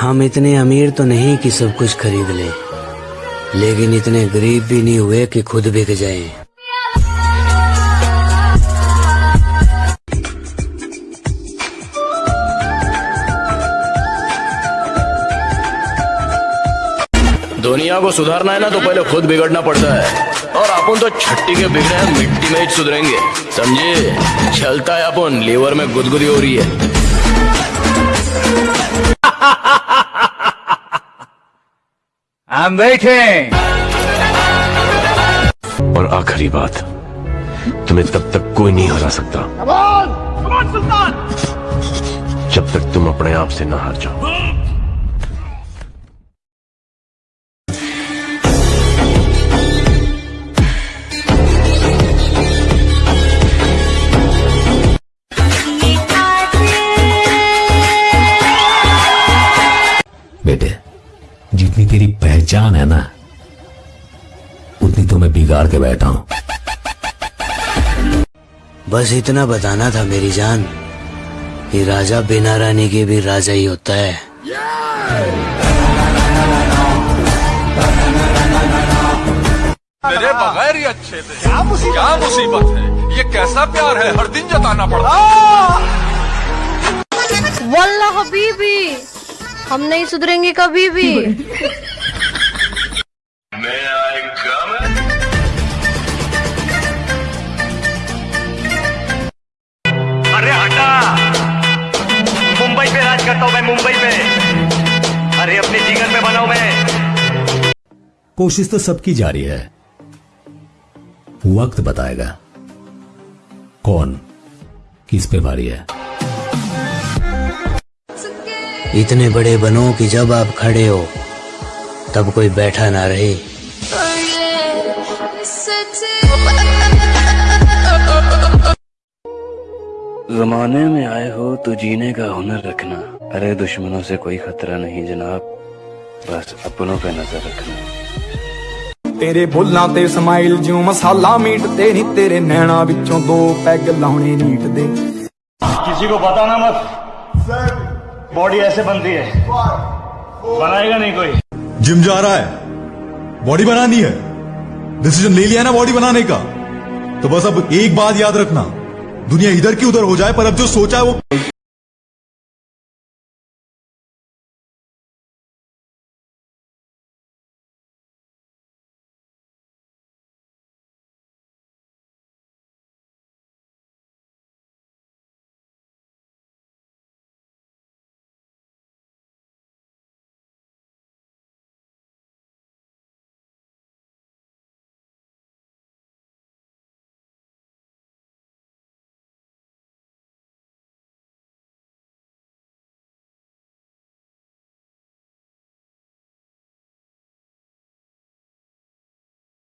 हम इतने अमीर तो नहीं कि सब कुछ खरीद लें, लेकिन इतने गरीब भी नहीं हुए कि खुद बिक जाए। दुनिया को सुधारना है ना तो पहले खुद बिगड़ना पड़ता है। और अपन तो छट्टी के बिगड़े हैं, मिट्टी में ही सुधरेंगे। समझे? चलता है अपन, लीवर में गुदगुदी हो रही है। I'm waiting. और आखिरी बात तुम्हें तब तक कोई नहीं हरा सकता। जब तक तुम अपने आप से ना हार जाओ। पहचान है ना? उतनी तो मैं बिगाड़ के बैठा हूँ। बस इतना बताना था मेरी जान कि राजा बिना रानी के भी राजा ही होता है। मेरे बगैर ही अच्छे थे। क्या मुसीबत क्या मुसीबत है? ये कैसा प्यार है? हर दिन जताना पड़ता वल्ला हबीबी हम नहीं सुधरेंगे कभी भी। करता हूँ मैं मुंबई में। अरे अपने जीवन में बनाऊ मैं। कोशिश तो सबकी जारी है। वक्त बताएगा। कौन? किस पे भारी है? इतने बड़े बनो कि जब आप खड़े हो तब कोई बैठा ना रहे। जमाने में आए हो तो जीने का हुनर रखना अरे दुश्मनों से कोई खतरा नहीं जनाब बस अपनों पे नजर रखना ਤੇਰੇ ਬੁੱਲਾਂ ਤੇ ਸਮਾਈਲ ਜਿਉ ਮਸਾਲਾ ਮੀਟ ਤੇ ਨਹੀਂ ਤੇਰੇ ਨੈਣਾ ਵਿੱਚੋਂ ਦੋ ਪੈਗ ਲਾਉਣੇ ਨੀਟ ਦੇ किसी को बताना मत बॉडी ऐसे बनती है बनाएगा नहीं कोई जिम जा रहा है बॉडी बनानी है डिसीजन ले लिया ना बॉडी बनाने का तो बस अब एक बात याद रखना दुनिया इधर की उधर हो जाए पर अब जो सोचा है वो